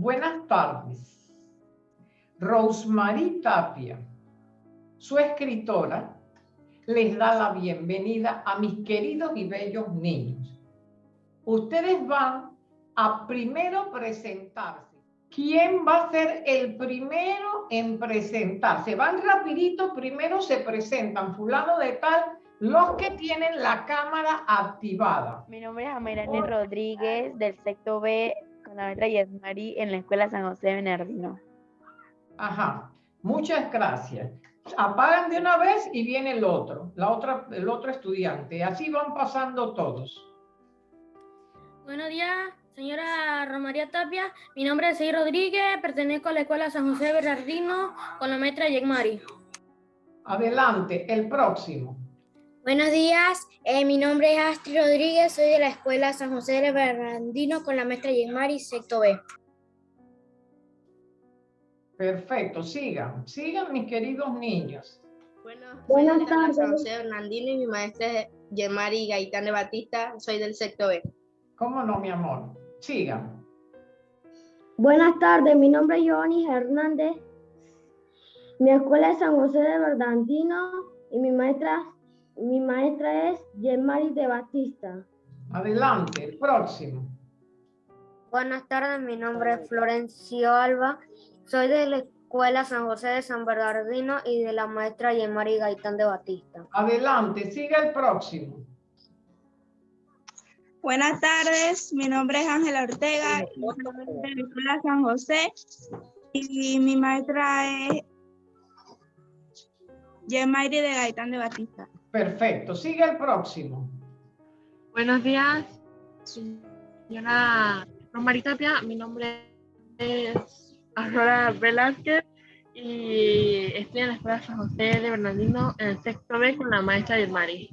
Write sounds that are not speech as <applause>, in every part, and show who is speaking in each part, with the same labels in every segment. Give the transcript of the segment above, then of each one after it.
Speaker 1: Buenas tardes. Rosemary Tapia, su escritora, les da la bienvenida a mis queridos y bellos niños. Ustedes van a primero presentarse. ¿Quién va a ser el primero en presentarse? Van rapidito, primero se presentan, fulano de tal, los que tienen la cámara activada.
Speaker 2: Mi nombre es Amirani Rodríguez, del sexto B, con la letra Yesmari, en la Escuela San José Bernardino.
Speaker 1: Ajá, muchas gracias. Apagan de una vez y viene el otro, la otra, el otro estudiante. Así van pasando todos.
Speaker 3: Buenos días, señora Romaría Tapia. Mi nombre es Sey Rodríguez, pertenezco a la Escuela San José Bernardino con la maestra Yegmari.
Speaker 1: Adelante, el próximo.
Speaker 4: Buenos días, eh, mi nombre es Astrid Rodríguez, soy de la Escuela San José de Bernardino con la maestra Yegmari, sexto B.
Speaker 1: Perfecto, sigan, sigan mis queridos niños.
Speaker 5: Bueno,
Speaker 4: Buenas
Speaker 5: la San
Speaker 4: tardes.
Speaker 5: José Bernardino y mi maestra es Yemari Gaitán de Batista, soy del sexto B.
Speaker 1: ¿Cómo no, mi amor? Sigan.
Speaker 4: Buenas tardes, mi nombre es Giovanni Hernández. Mi escuela es San José de Bernardino y mi maestra, mi maestra es Yemari de Batista.
Speaker 1: Adelante, el próximo.
Speaker 4: Buenas tardes, mi nombre es Florencio Alba. Soy de la Escuela San José de San Bernardino y de la maestra Yemari Gaitán de Batista.
Speaker 1: Adelante, siga el próximo.
Speaker 6: Buenas tardes, mi nombre es Ángela Ortega, y de la Escuela San José y mi maestra es Yemairi de Gaitán de Batista.
Speaker 1: Perfecto, siga el próximo.
Speaker 7: Buenos días, señora Romari Tapia. Mi nombre es Aurora Velázquez y estoy en la Escuela San José de Bernardino en el sexto B con la maestra Yelmari.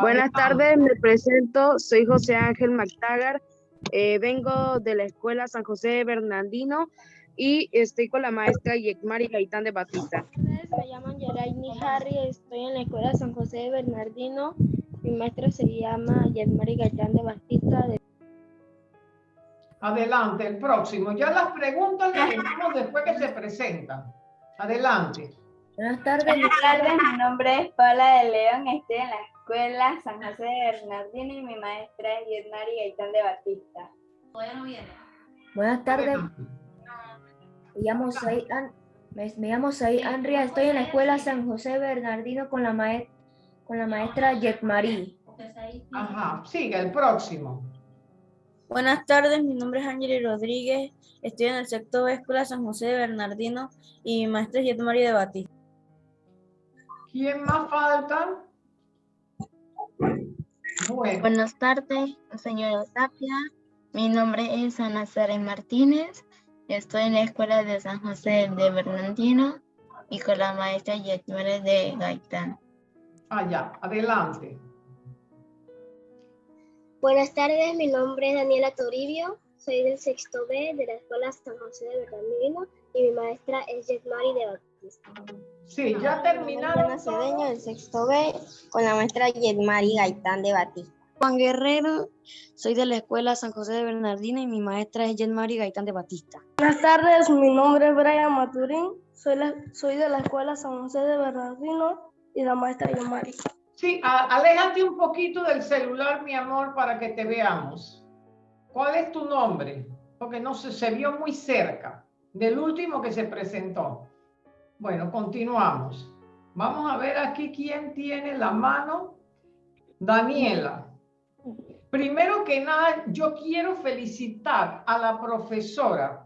Speaker 8: Buenas tardes, me presento, soy José Ángel McTaggart, eh, vengo de la Escuela San José de Bernardino y estoy con la maestra Yekmari Gaitán de Batista.
Speaker 4: Me llaman Yaraini Harry, estoy en la Escuela San José de Bernardino. Mi maestra se llama Yemari Gaitán de Batista. de-
Speaker 1: Adelante, el próximo. Ya las preguntas las <laughs> dejamos después que se presentan. Adelante.
Speaker 2: Buenas tardes,
Speaker 9: Buenas tardes, mi nombre es Paula de León, estoy en la escuela San José de Bernardino y mi maestra es Yedmari Gaitán de Batista.
Speaker 2: buenas tardes.
Speaker 1: Adelante.
Speaker 2: Me llamo Said An- me, me llamo Andrea, estoy en la Escuela San José Bernardino con la, maes- con la maestra Yetmari.
Speaker 1: Ajá, siga el próximo.
Speaker 6: Buenas tardes, mi nombre es Ángel Rodríguez, estoy en el sexto B Escuela San José de Bernardino y mi maestra es Yetmari de Batista.
Speaker 1: ¿Quién más falta? Bueno,
Speaker 10: Buenas tardes, señora Tapia. Mi nombre es Ana Sara Martínez. Estoy en la escuela de San José de Bernardino y con la maestra Yetmere de Gaitán.
Speaker 1: allá, adelante.
Speaker 4: Buenas tardes, mi nombre es Daniela Toribio, soy del sexto B de la Escuela San José de Bernardino y mi maestra es Yetmari de Batista.
Speaker 1: Sí, ya terminaron.
Speaker 4: Mariana Cedeño del sexto B con la maestra Yetmari Gaitán de Batista.
Speaker 6: Juan Guerrero, soy de la escuela San José de Bernardino y mi maestra es Yetmari Gaitán de Batista.
Speaker 4: Buenas tardes, mi nombre es Brian Maturín, soy, soy de la Escuela San José de Bernardino y la maestra Yetmari.
Speaker 1: Sí, a- aléjate un poquito del celular, mi amor, para que te veamos. ¿Cuál es tu nombre? Porque no se, se vio muy cerca del último que se presentó. Bueno, continuamos. Vamos a ver aquí quién tiene la mano. Daniela. Primero que nada, yo quiero felicitar a la profesora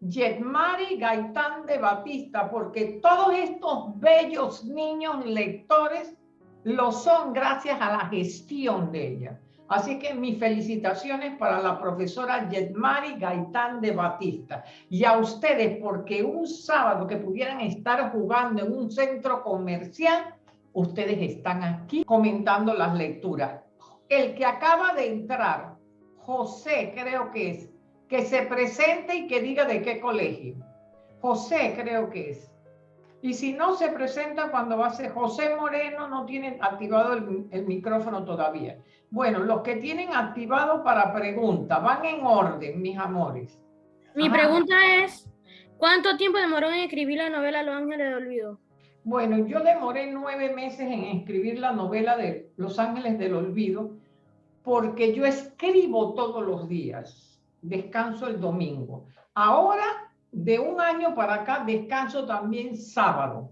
Speaker 1: Yetmari Gaitán de Batista, porque todos estos bellos niños lectores lo son gracias a la gestión de ella. Así que mis felicitaciones para la profesora Yetmari Gaitán de Batista y a ustedes porque un sábado que pudieran estar jugando en un centro comercial, ustedes están aquí comentando las lecturas. El que acaba de entrar, José creo que es, que se presente y que diga de qué colegio. José creo que es. Y si no se presenta cuando va a ser José Moreno, no tiene activado el, el micrófono todavía. Bueno, los que tienen activado para pregunta, van en orden, mis amores.
Speaker 3: Mi
Speaker 1: Ajá.
Speaker 3: pregunta es, ¿cuánto tiempo demoró en escribir la novela Los Ángeles del Olvido?
Speaker 1: Bueno, yo demoré nueve meses en escribir la novela de Los Ángeles del Olvido porque yo escribo todos los días, descanso el domingo. Ahora, de un año para acá, descanso también sábado.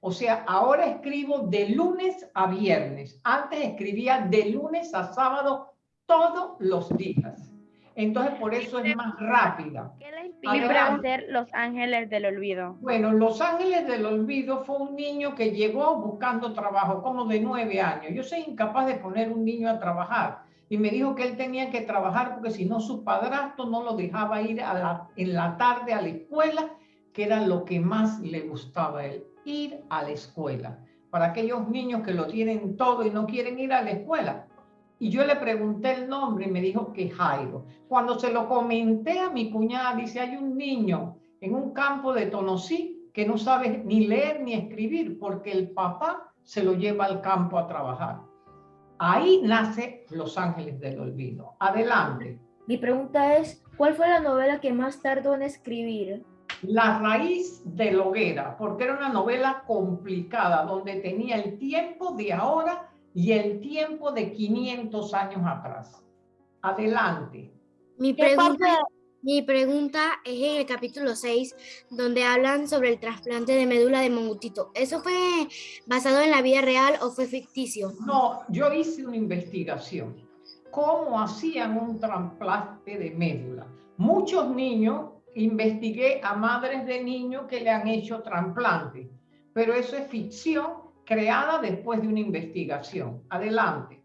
Speaker 1: O sea, ahora escribo de lunes a viernes. Antes escribía de lunes a sábado todos los días. Entonces, por eso es más rápida.
Speaker 11: ¿Qué le inspiró
Speaker 1: Adelante.
Speaker 11: a hacer Los Ángeles del Olvido?
Speaker 1: Bueno, Los Ángeles del Olvido fue un niño que llegó buscando trabajo, como de nueve años. Yo soy incapaz de poner un niño a trabajar. Y me dijo que él tenía que trabajar porque si no su padrastro no lo dejaba ir a la- en la tarde a la escuela, que era lo que más le gustaba a él, ir a la escuela. Para aquellos niños que lo tienen todo y no quieren ir a la escuela. Y yo le pregunté el nombre y me dijo que Jairo. Cuando se lo comenté a mi cuñada, dice, hay un niño en un campo de Tonosí que no sabe ni leer ni escribir porque el papá se lo lleva al campo a trabajar. Ahí nace Los Ángeles del Olvido. Adelante.
Speaker 2: Mi pregunta es, ¿cuál fue la novela que más tardó en escribir?
Speaker 1: La raíz de la hoguera, porque era una novela complicada donde tenía el tiempo de ahora y el tiempo de 500 años atrás. Adelante.
Speaker 12: Mi pregunta, mi pregunta es en el capítulo 6, donde hablan sobre el trasplante de médula de Mongutito. ¿Eso fue basado en la vida real o fue ficticio?
Speaker 1: No, yo hice una investigación. ¿Cómo hacían un trasplante de médula? Muchos niños, investigué a madres de niños que le han hecho trasplante, pero eso es ficción creada después de una investigación. Adelante.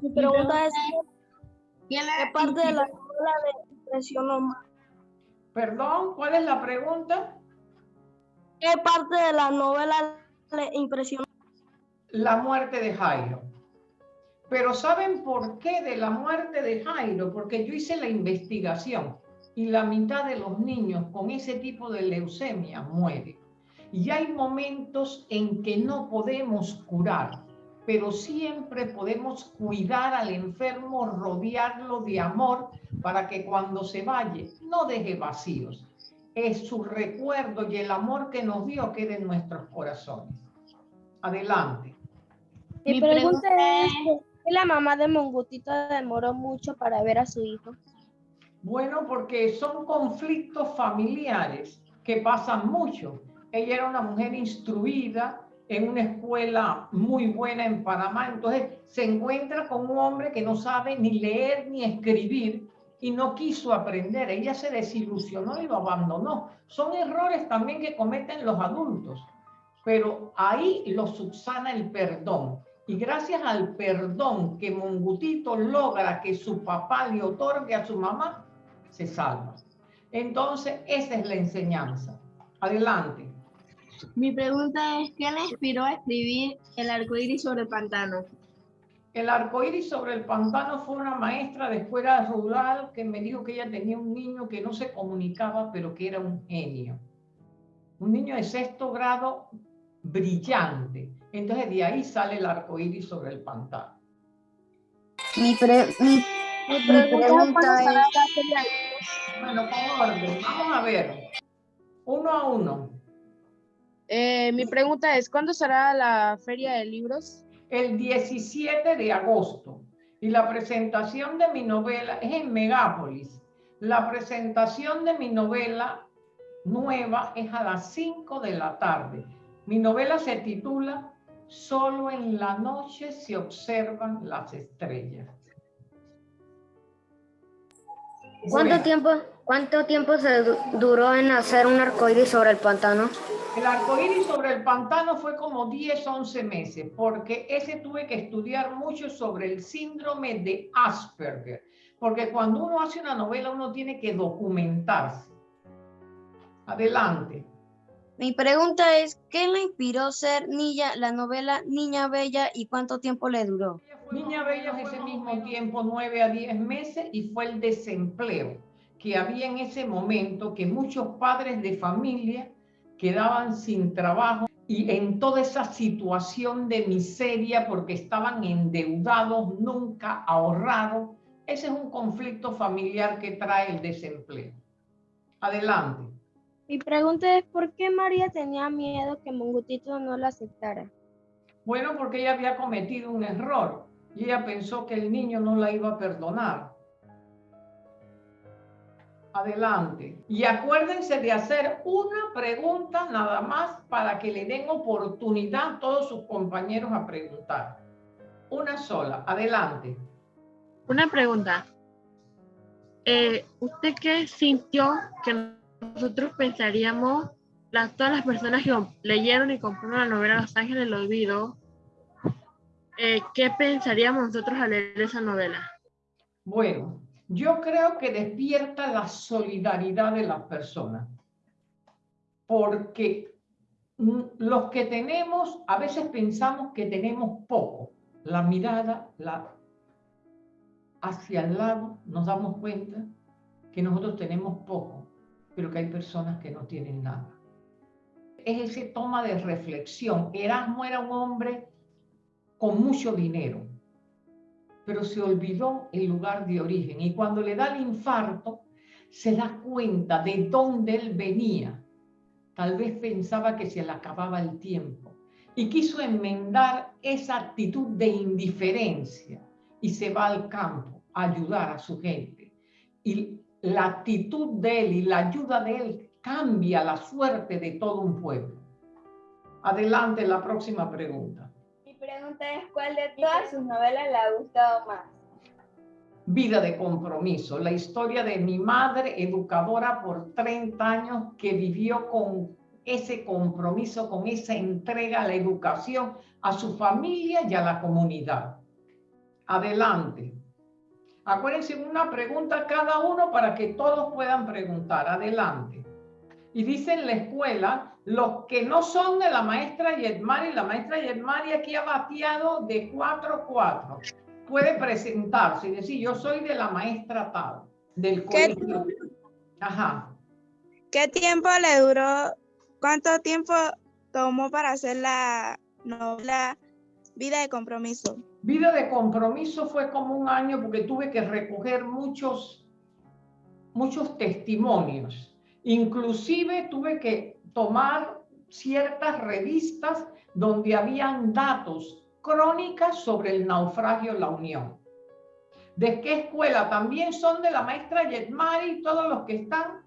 Speaker 13: Mi pregunta es, ¿qué parte de la novela le impresionó más?
Speaker 1: Perdón, ¿cuál es la pregunta?
Speaker 13: ¿Qué parte de la novela le impresionó?
Speaker 1: La muerte de Jairo. Pero ¿saben por qué de la muerte de Jairo? Porque yo hice la investigación y la mitad de los niños con ese tipo de leucemia mueren. Y hay momentos en que no podemos curar, pero siempre podemos cuidar al enfermo, rodearlo de amor para que cuando se vaya no deje vacíos. Es su recuerdo y el amor que nos dio quede en nuestros corazones. Adelante.
Speaker 13: Mi pregunta es, ¿por qué la mamá de Mongutito demoró mucho para ver a su hijo?
Speaker 1: Bueno, porque son conflictos familiares que pasan mucho. Ella era una mujer instruida en una escuela muy buena en Panamá, entonces se encuentra con un hombre que no sabe ni leer ni escribir y no quiso aprender. Ella se desilusionó y lo abandonó. Son errores también que cometen los adultos, pero ahí lo subsana el perdón. Y gracias al perdón que Mongutito logra que su papá le otorgue a su mamá, se salva. Entonces, esa es la enseñanza. Adelante.
Speaker 5: Mi pregunta es, ¿qué le inspiró a escribir El arco iris sobre el pantano?
Speaker 1: El arco iris sobre el pantano fue una maestra de escuela rural que me dijo que ella tenía un niño que no se comunicaba, pero que era un genio. Un niño de sexto grado brillante. Entonces de ahí sale el arco iris sobre el pantano.
Speaker 10: Mi, pre- mi,
Speaker 13: Mi
Speaker 10: mi
Speaker 13: pregunta es.
Speaker 1: Bueno, con orden. Vamos a ver. Uno a uno.
Speaker 8: Eh, mi pregunta es, ¿cuándo será la feria de libros?
Speaker 1: El 17 de agosto y la presentación de mi novela es en Megápolis. La presentación de mi novela nueva es a las 5 de la tarde. Mi novela se titula Solo en la noche se observan las estrellas.
Speaker 12: ¿Cuánto tiempo, cuánto tiempo se du- duró en hacer un arcoíris sobre el pantano?
Speaker 1: El arco iris sobre el pantano fue como 10, 11 meses, porque ese tuve que estudiar mucho sobre el síndrome de Asperger, porque cuando uno hace una novela uno tiene que documentarse. Adelante.
Speaker 10: mi pregunta es, ¿qué le inspiró ser niña, la novela Niña Bella y cuánto tiempo le duró?
Speaker 1: Niña Bella ese mismo tiempo, 9 a 10 meses, y fue el desempleo que había en ese momento, que muchos padres de familia quedaban sin trabajo y en toda esa situación de miseria porque estaban endeudados, nunca ahorraron. Ese es un conflicto familiar que trae el desempleo. Adelante.
Speaker 13: Mi pregunta es, ¿por qué María tenía miedo que Mongutito no la aceptara?
Speaker 1: Bueno, porque ella había cometido un error y ella pensó que el niño no la iba a perdonar. Adelante. Y acuérdense de hacer una pregunta nada más para que le den oportunidad a todos sus compañeros a preguntar. Una sola. Adelante.
Speaker 7: Una pregunta. Eh, ¿Usted qué sintió que nosotros pensaríamos, las, todas las personas que leyeron y compraron la novela Los Ángeles del Olvido, eh, qué pensaríamos nosotros al leer esa novela?
Speaker 1: Bueno, yo creo que despierta la solidaridad de las personas, porque los que tenemos, a veces pensamos que tenemos poco, la mirada la, hacia el lado, nos damos cuenta que nosotros tenemos poco, pero que hay personas que no tienen nada. Es ese toma de reflexión. Erasmo era un hombre con mucho dinero, pero se olvidó el lugar de origen. Y cuando le da el infarto, se da cuenta de dónde él venía. Tal vez pensaba que se le acababa el tiempo y quiso enmendar esa actitud de indiferencia y se va al campo a ayudar a su gente. Y la actitud de él y la ayuda de él cambia la suerte de todo un pueblo. Adelante, la próxima pregunta.
Speaker 9: Mi pregunta es, ¿cuál de todas sus novelas le ha gustado más?
Speaker 1: Vida de compromiso, la historia de mi madre, educadora por 30 años, que vivió con ese compromiso, con esa entrega a la educación, a su familia y a la comunidad. Adelante. Acuérdense una pregunta cada uno para que todos puedan preguntar. Adelante. Y dice en la escuela, los que no son de la maestra Yetmari, la maestra Yetmari aquí ha bateado de 4-4. Puede presentarse y decir, yo soy de la maestra tal, del colegio. Ajá.
Speaker 14: ¿Qué tiempo le duró ¿Cuánto tiempo tomó para hacer la novela Vida de Compromiso?
Speaker 1: Vida de Compromiso fue como un año porque tuve que recoger muchos, muchos testimonios. Inclusive tuve que tomar ciertas revistas donde habían datos, crónicas sobre el naufragio La Unión. ¿De qué escuela? También son de la maestra Yetmari, todos los que están.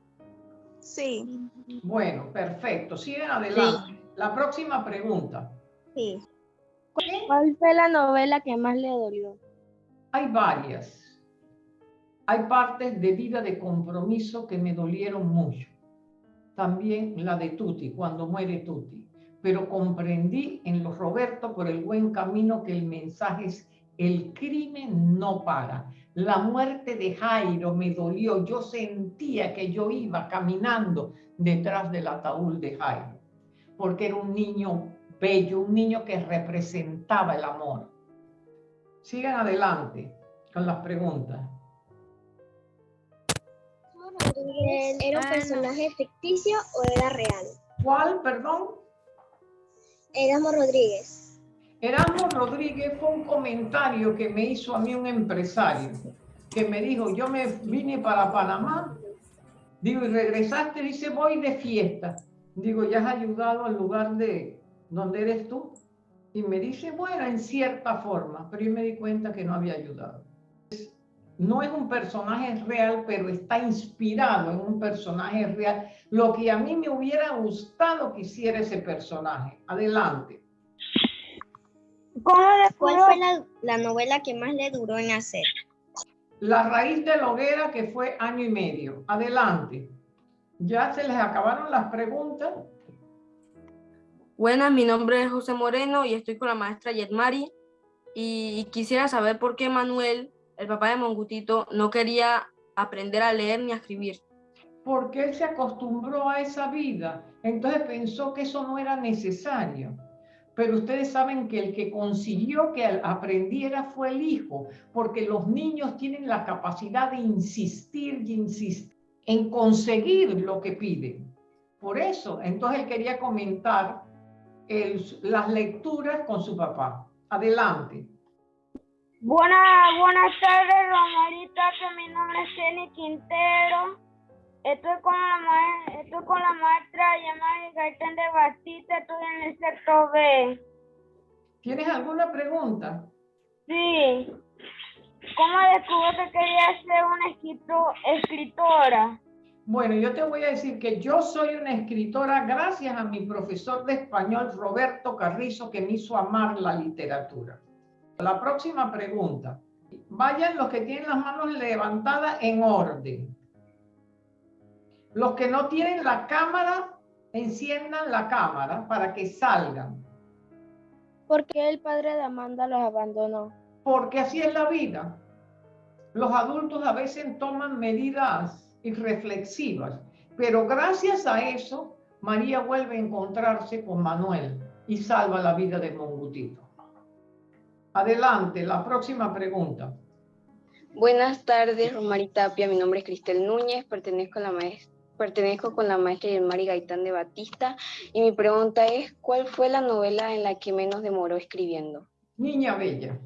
Speaker 14: Sí.
Speaker 1: Bueno, perfecto. Siguen adelante. La próxima pregunta.
Speaker 13: Sí. ¿Cuál fue la novela que más le dolió?
Speaker 1: Hay varias. Hay partes de vida de compromiso que me dolieron mucho. También la de Tuti, cuando muere Tuti. Pero comprendí en los Roberto por el buen camino que el mensaje es el crimen no paga. La muerte de Jairo me dolió. Yo sentía que yo iba caminando detrás del ataúd de Jairo, porque era un niño bello, un niño que representaba el amor. Sigan adelante con las preguntas.
Speaker 15: ¿Era un personaje ficticio o era real?
Speaker 1: ¿Cuál, perdón?
Speaker 15: Erasmo Rodríguez.
Speaker 1: Erasmo Rodríguez fue un comentario que me hizo a mí un empresario, que me dijo, yo me vine para Panamá Digo, y regresaste, dice, voy de fiesta. Digo, ¿ya has ayudado al lugar de donde eres tú? Y me dice, bueno, en cierta forma, pero yo me di cuenta que no había ayudado. No es un personaje real, pero está inspirado en un personaje real. Lo que a mí me hubiera gustado que hiciera ese personaje. Adelante.
Speaker 15: ¿Cuál fue la, la novela que más le duró en hacer?
Speaker 1: La raíz de la hoguera, que fue año y medio. Adelante. ¿Ya se les acabaron las preguntas?
Speaker 16: Buenas, mi nombre es José Moreno y estoy con la maestra Yetmari. Y quisiera saber por qué Manuel, el papá de Mongutito, no quería aprender a leer ni a escribir.
Speaker 1: Porque él se acostumbró a esa vida. Entonces pensó que eso no era necesario pero ustedes saben que el que consiguió que aprendiera fue el hijo, porque los niños tienen la capacidad de insistir y insistir en conseguir lo que piden. Por eso, entonces él quería comentar las lecturas con su papá. Adelante.
Speaker 13: Buenas, buenas tardes, Romarita, mi nombre es Jenny Quintero. Estoy con la, ma estoy con la maestra llamada Gaitán de Batista, estoy en el sector B.
Speaker 1: ¿Tienes alguna pregunta?
Speaker 13: Sí. ¿Cómo descubrió que quería ser una escritora?
Speaker 1: Bueno, yo te voy a decir que yo soy una escritora gracias a mi profesor de español, Roberto Carrizo, que me hizo amar la literatura. La próxima pregunta. Vayan los que tienen las manos levantadas en orden. Los que no tienen la cámara, enciendan la cámara para que salgan.
Speaker 13: ¿Por qué el padre de Amanda los abandonó?
Speaker 1: Porque así es la vida. Los adultos a veces toman medidas irreflexivas, pero gracias a eso, María vuelve a encontrarse con Manuel y salva la vida de Mongutito. Adelante, la próxima pregunta.
Speaker 17: Buenas tardes, Romarita Tapia. Mi nombre es Cristel Núñez, pertenezco a la maestra Pertenezco con la maestra Yelmari Gaitán de Batista y mi pregunta es, ¿cuál fue la novela en la que menos demoró escribiendo?
Speaker 1: Niña Bella.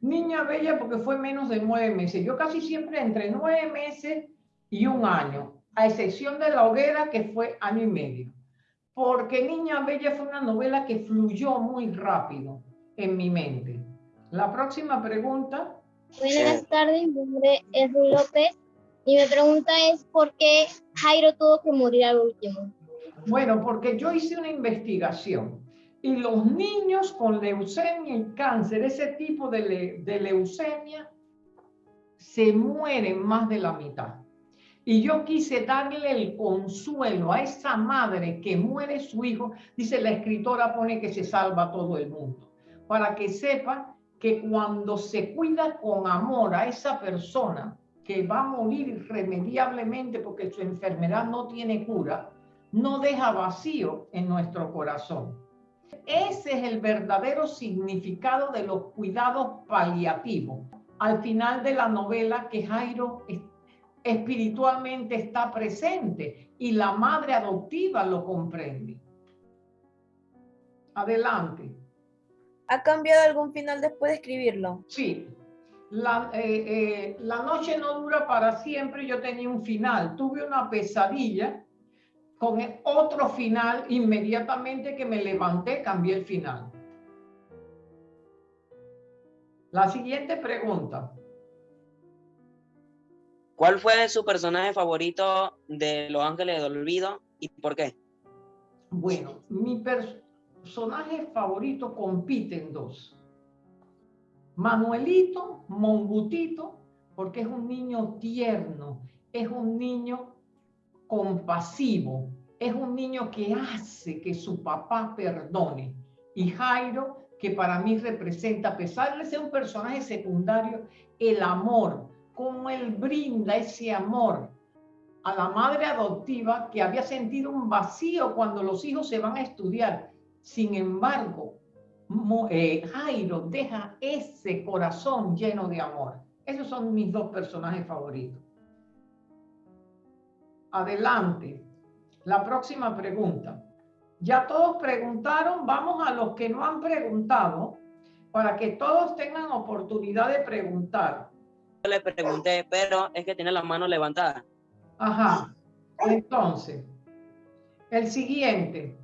Speaker 1: Niña Bella porque fue menos de nueve meses. Yo casi siempre entre nueve meses y un año, a excepción de La Hoguera que fue año y medio. Porque Niña Bella fue una novela que fluyó muy rápido en mi mente. La próxima pregunta.
Speaker 15: Buenas tardes, mi nombre es Ruy López y mi pregunta es, ¿por qué Jairo tuvo que morir al último?
Speaker 1: Bueno, porque yo hice una investigación y los niños con leucemia y cáncer, ese tipo de, de leucemia, se mueren más de la mitad. Y yo quise darle el consuelo a esa madre que muere su hijo. Dice la escritora, pone que se salva todo el mundo. Para que sepa que cuando se cuida con amor a esa persona, que va a morir irremediablemente porque su enfermedad no tiene cura, no deja vacío en nuestro corazón. Ese es el verdadero significado de los cuidados paliativos. Al final de la novela que Jairo espiritualmente está presente y la madre adoptiva lo comprende. Adelante.
Speaker 6: ¿Ha cambiado algún final después de escribirlo?
Speaker 1: Sí, la, eh, eh, la noche no dura para siempre, yo tenía un final, tuve una pesadilla con otro final, inmediatamente que me levanté cambié el final. La siguiente pregunta.
Speaker 18: ¿Cuál fue su personaje favorito de Los Ángeles del Olvido y por qué?
Speaker 1: Bueno, mi personaje favorito compite en dos. Manuelito, Mongutito, porque es un niño tierno, es un niño compasivo, es un niño que hace que su papá perdone. Y Jairo, que para mí representa, a pesar de ser un personaje secundario, el amor, cómo él brinda ese amor a la madre adoptiva que había sentido un vacío cuando los hijos se van a estudiar. Sin embargo, eh, Jairo deja ese corazón lleno de amor. Esos son mis dos personajes favoritos. Adelante. La próxima pregunta. Ya todos preguntaron, vamos a los que no han preguntado, para que todos tengan oportunidad de preguntar.
Speaker 18: Yo le pregunté, pero es que tiene la mano levantada.
Speaker 1: Ajá. Entonces, el siguiente.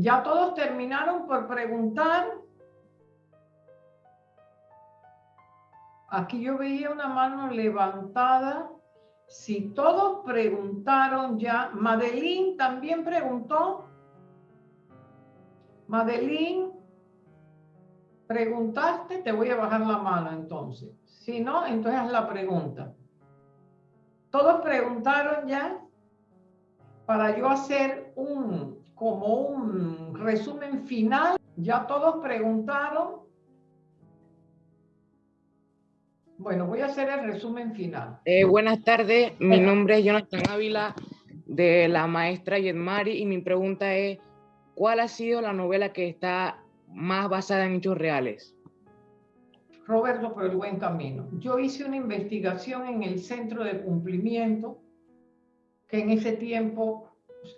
Speaker 1: Ya todos terminaron por preguntar. Aquí yo veía una mano levantada. Si todos preguntaron ya, Madeline también preguntó. Madeline, preguntaste, te voy a bajar la mano entonces. Si no, entonces haz la pregunta. Todos preguntaron ya para yo hacer un, como un resumen final. Ya todos preguntaron. Bueno, voy a hacer el resumen final.
Speaker 19: Eh, buenas tardes, mi nombre es Jonathan Ávila de la maestra Yedmari y mi pregunta es, ¿cuál ha sido la novela que está más basada en hechos reales?
Speaker 1: Roberto, por el buen camino. Yo hice una investigación en el centro de cumplimiento, que en ese tiempo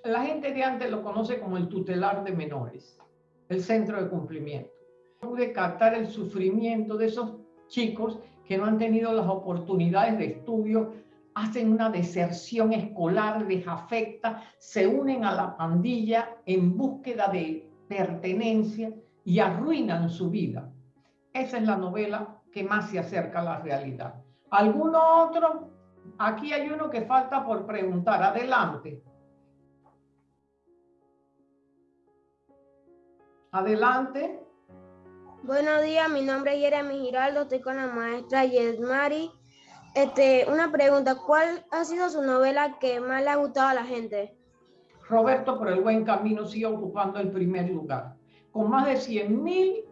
Speaker 1: la gente de antes lo conoce como el tutelar de menores, el centro de cumplimiento. Pude captar el sufrimiento de esos chicos que no han tenido las oportunidades de estudio, hacen una deserción escolar, desafecta, se unen a la pandilla en búsqueda de pertenencia y arruinan su vida. Esa es la novela que más se acerca a la realidad. ¿Alguno otro? Aquí hay uno que falta por preguntar. Adelante. Adelante.
Speaker 20: Buenos días, mi nombre es Jeremy Giraldo, estoy con la maestra Yesmari. Este, una pregunta, ¿cuál ha sido su novela que más le ha gustado a la gente?
Speaker 1: Roberto por el buen camino sigue ocupando el primer lugar, con más de 100 mil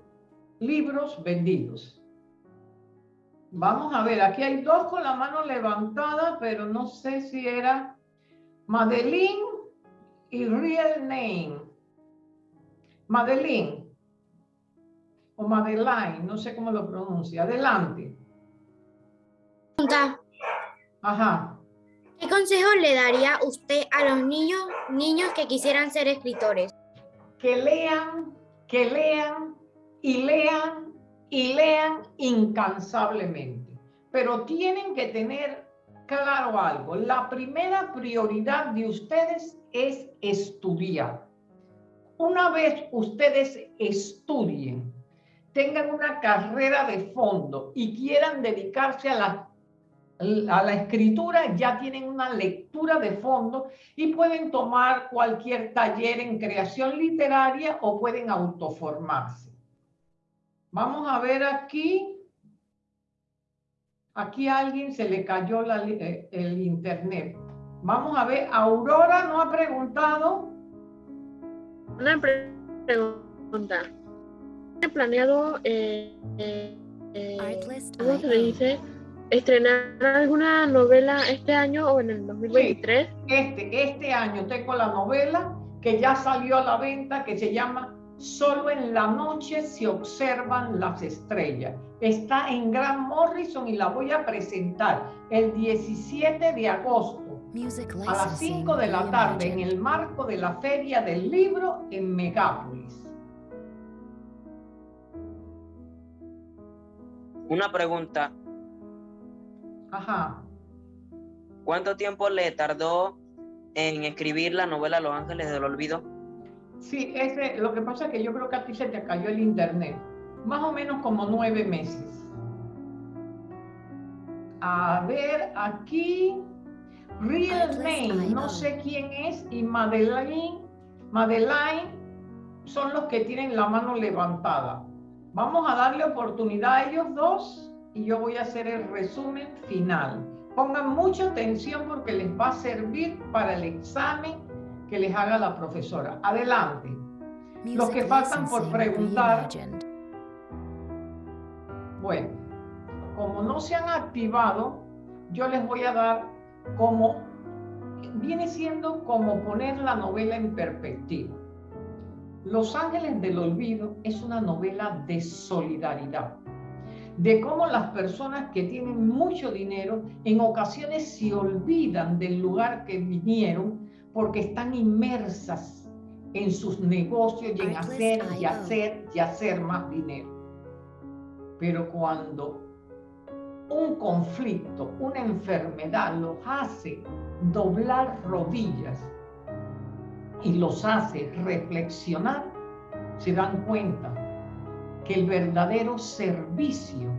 Speaker 1: libros vendidos. Vamos a ver, aquí hay dos con la mano levantada, pero no sé si era Madeline y Real Name. Madeline o Madeline, no sé cómo lo pronuncia. Adelante. Ajá.
Speaker 12: ¿Qué consejo le daría usted a los niños, niños que quisieran ser escritores?
Speaker 1: Que lean, que lean y lean y lean incansablemente. Pero tienen que tener claro algo. La primera prioridad de ustedes es estudiar. Una vez ustedes estudien, tengan una carrera de fondo y quieran dedicarse a la, a la escritura, ya tienen una lectura de fondo y pueden tomar cualquier taller en creación literaria o pueden autoformarse. Vamos a ver aquí. Aquí a alguien se le cayó eh, el internet. Vamos a ver, Aurora no ha preguntado.
Speaker 7: Una pregunta. ¿He planeado, eh, eh, ¿cómo se le dice? ¿Estrenar alguna novela este año o en el 2023?
Speaker 1: este, este año tengo la novela que ya salió a la venta que se llama Solo en la noche se observan las estrellas. Está en Gran Morrison y la voy a presentar el 17 de agosto a las 5 de la tarde en el marco de la Feria del Libro en Megápolis.
Speaker 18: Una pregunta.
Speaker 1: Ajá.
Speaker 18: ¿Cuánto tiempo le tardó en escribir la novela Los Ángeles del Olvido?
Speaker 1: Sí, ese, lo que pasa es que yo creo que a ti se te cayó el internet. Más o menos como nueve meses. A ver, aquí Real Name, no sé quién es, y Madeline, Madeline son los que tienen la mano levantada. Vamos a darle oportunidad a ellos dos y yo voy a hacer el resumen final. Pongan mucha atención porque les va a servir para el examen que les haga la profesora. Adelante. Los que faltan por preguntar. Bueno, como no se han activado, yo les voy a dar como, viene siendo como poner la novela en perspectiva. Los Ángeles del Olvido es una novela de solidaridad, de cómo las personas que tienen mucho dinero en ocasiones se olvidan del lugar que vinieron porque están inmersas en sus negocios y en hacer y hacer y hacer más dinero. Pero cuando un conflicto, una enfermedad los hace doblar rodillas y los hace reflexionar, se dan cuenta que el verdadero servicio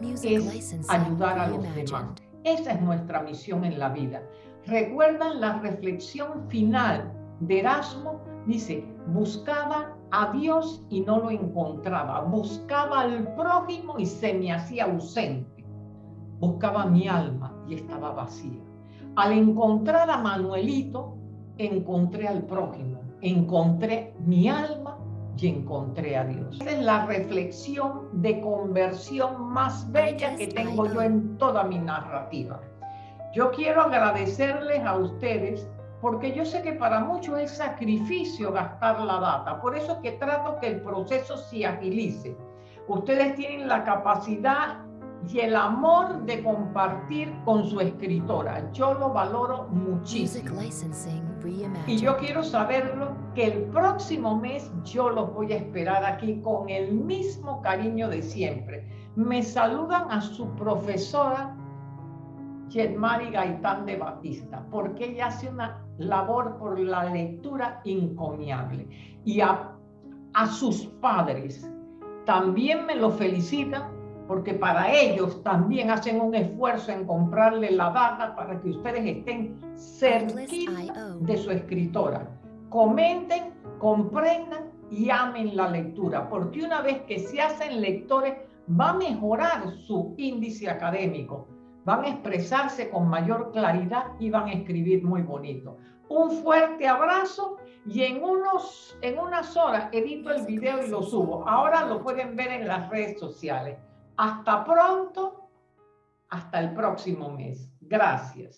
Speaker 1: es ayudar a los demás. Esa es nuestra misión en la vida. ¿Recuerdan la reflexión final de Erasmo? Dice, buscaba a Dios y no lo encontraba. Buscaba al prójimo y se me hacía ausente. Buscaba mi alma y estaba vacía. Al encontrar a Manuelito, encontré al prójimo, encontré mi alma y encontré a Dios. Esa es la reflexión de conversión más bella que tengo yo en toda mi narrativa. Yo quiero agradecerles a ustedes porque yo sé que para muchos es sacrificio gastar la data. Por eso es que trato que el proceso se agilice. Ustedes tienen la capacidad y el amor de compartir con su escritora. Yo lo valoro muchísimo. Y yo quiero saberlo que el próximo mes yo los voy a esperar aquí con el mismo cariño de siempre. Me saludan a su profesora Yetmari Gaitán de Batista, porque ella hace una labor por la lectura encomiable. Y a, a sus padres también me lo felicitan porque para ellos también hacen un esfuerzo en comprarle la data para que ustedes estén cerquita de su escritora. Comenten, comprendan y amen la lectura, porque una vez que se hacen lectores, va a mejorar su índice académico, van a expresarse con mayor claridad y van a escribir muy bonito. Un fuerte abrazo y en, unos, en unas horas edito el video y lo subo. Ahora lo pueden ver en las redes sociales. Hasta pronto, hasta el próximo mes. Gracias.